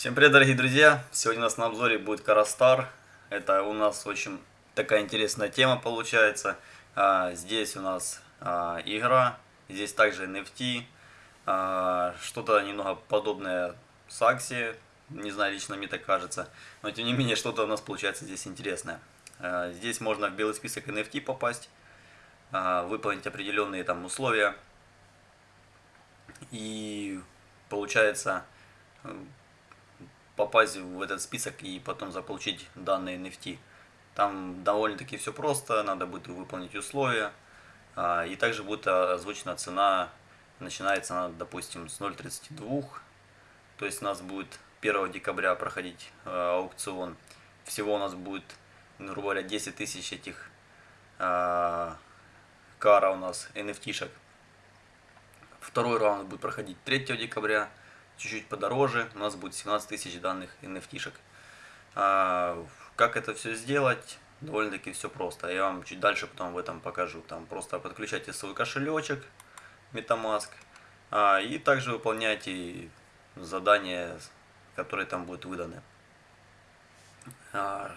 Всем привет, дорогие друзья! Сегодня у нас на обзоре будет Карастар. Это у нас очень такая интересная тема получается. А, здесь у нас а, игра, здесь также NFT, а, что-то немного подобное с Акси, не знаю, лично мне так кажется. Но тем не менее, что-то у нас получается здесь интересное. Здесь можно в белый список NFT попасть, выполнить определенные там условия. И получается попасть в этот список и потом заполучить данные NFT. Там довольно-таки все просто, надо будет выполнить условия. А, и также будет озвучена цена, начинается она, допустим, с 0.32. То есть у нас будет 1 декабря проходить а, аукцион. Всего у нас будет, грубо говоря, 10 тысяч этих а, кара у нас, NFT-шек. Второй раунд будет проходить 3 декабря чуть-чуть подороже, у нас будет 17 тысяч данных NFT-шек. А, как это все сделать? Довольно-таки все просто. Я вам чуть дальше потом в этом покажу. Там просто подключайте свой кошелечек MetaMask а, и также выполняйте задания, которые там будут выданы. А,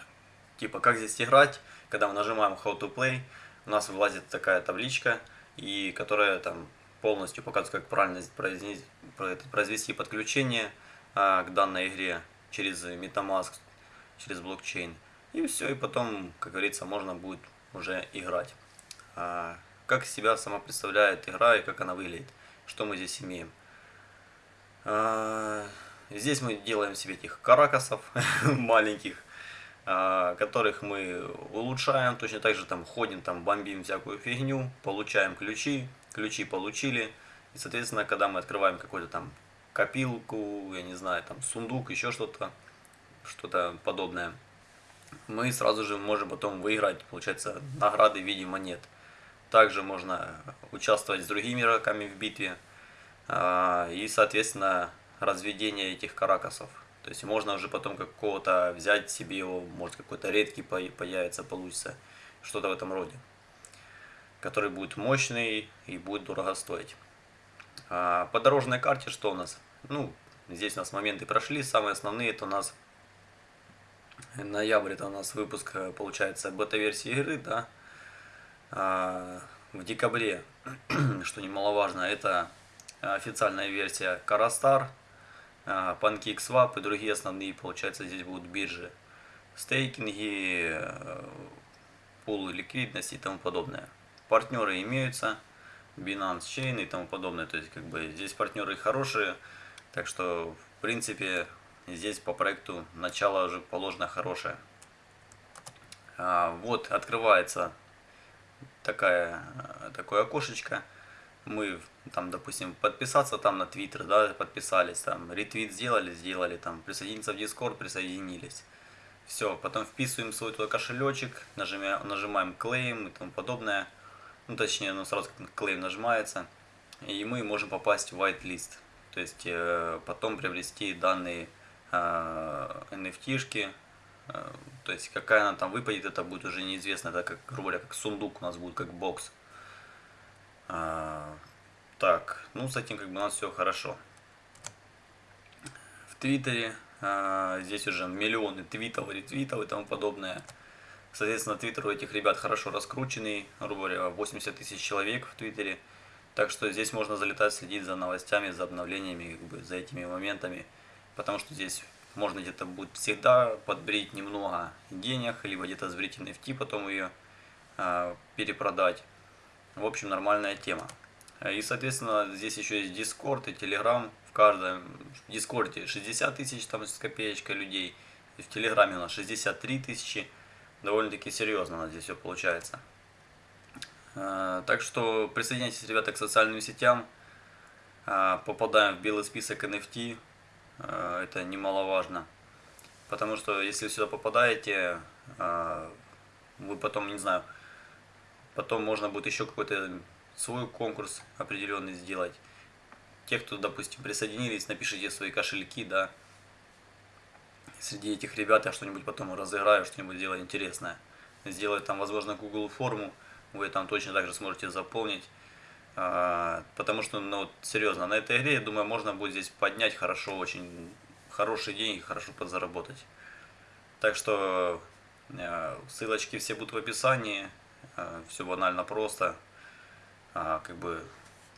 типа, как здесь играть? Когда мы нажимаем How to Play, у нас вылазит такая табличка, и которая там полностью показывает, как правильно произвести подключение а, к данной игре через MetaMask, через блокчейн. И все, и потом, как говорится, можно будет уже играть. А, как себя сама представляет игра и как она выглядит, что мы здесь имеем. А, здесь мы делаем себе этих каракасов маленьких, которых мы улучшаем, точно так же там ходим, там бомбим всякую фигню, получаем ключи, ключи получили. И, соответственно, когда мы открываем какую-то там копилку, я не знаю, там сундук, еще что-то, что-то подобное, мы сразу же можем потом выиграть, получается, награды в виде монет. Также можно участвовать с другими игроками в битве. А, и, соответственно, разведение этих каракасов. То есть можно уже потом какого-то взять себе его, может какой-то редкий появится, получится. Что-то в этом роде который будет мощный и будет дорого стоить. А по дорожной карте что у нас? Ну, здесь у нас моменты прошли, самые основные это у нас ноябрь, это у нас выпуск, э, получается, бета-версии игры, да. А в декабре, что немаловажно, это официальная версия Карастар, PancakeSwap и другие основные, получается, здесь будут биржи, стейкинги, э, пулы ликвидности и тому подобное партнеры имеются, Binance Chain и тому подобное. То есть, как бы, здесь партнеры хорошие, так что, в принципе, здесь по проекту начало уже положено хорошее. А, вот, открывается такая, такое окошечко. Мы там, допустим, подписаться там на Twitter, да, подписались, там, ретвит сделали, сделали, там, присоединиться в Discord, присоединились. Все, потом вписываем свой кошелечек, нажимаем, нажимаем claim и тому подобное ну точнее, ну сразу как нажимается, и мы можем попасть в whitelist, то есть э, потом приобрести данные э, NFT-шки, э, то есть какая она там выпадет, это будет уже неизвестно, это как, грубо говоря, как сундук у нас будет, как бокс. А, так, ну с этим как бы у нас все хорошо. В Твиттере а, здесь уже миллионы твитов, ретвитов и тому подобное. Соответственно, твиттер у этих ребят хорошо раскрученный, грубо говоря, 80 тысяч человек в твиттере. Так что здесь можно залетать, следить за новостями, за обновлениями, как бы, за этими моментами. Потому что здесь можно где-то будет всегда подбрить немного денег, либо где-то сбрить NFT, потом ее э, перепродать. В общем, нормальная тема. И, соответственно, здесь еще есть Discord и Telegram. В каждом в Discord 60 тысяч там с копеечкой людей. И в Телеграме у нас 63 тысячи довольно-таки серьезно у нас здесь все получается. А, так что присоединяйтесь, ребята, к социальным сетям. А, попадаем в белый список NFT. А, это немаловажно. Потому что если сюда попадаете, вы потом, не знаю, потом можно будет еще какой-то свой конкурс определенный сделать. Те, кто, допустим, присоединились, напишите свои кошельки, да, среди этих ребят я что-нибудь потом разыграю, что-нибудь сделаю интересное. Сделать там, возможно, Google форму, вы там точно так же сможете заполнить. А, потому что, ну, серьезно, на этой игре, я думаю, можно будет здесь поднять хорошо, очень хорошие деньги, хорошо подзаработать. Так что э, ссылочки все будут в описании. Э, все банально просто. А, как бы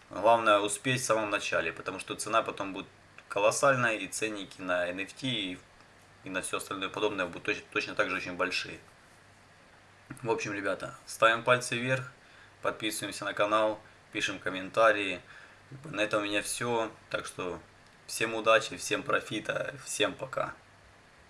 главное успеть в самом начале, потому что цена потом будет колоссальная, и ценники на NFT и, и на все остальное подобное будут точно, точно так же очень большие. В общем, ребята, ставим пальцы вверх, подписываемся на канал, пишем комментарии. На этом у меня все. Так что всем удачи, всем профита, всем пока.